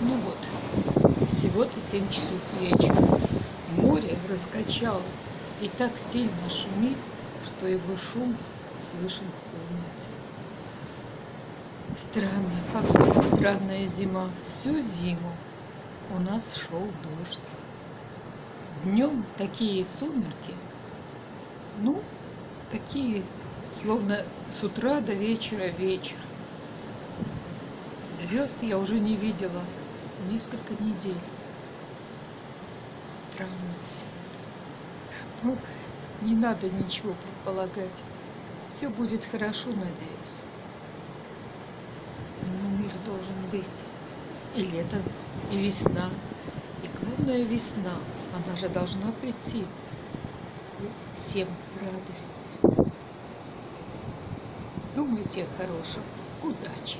Ну вот, всего-то 7 часов вечера. Море раскачалось и так сильно шумит, что его шум слышен в комнате. Странная погода, странная зима. Всю зиму у нас шел дождь. Днем такие сумерки, ну, такие, словно с утра до вечера вечер. Звезд я уже не видела несколько недель. Странно все это. Ну, не надо ничего предполагать. Все будет хорошо, надеюсь. Но мир должен быть. И лето, и весна. И главное весна. Она же должна прийти. Всем радость. Думайте о хорошем. Удачи!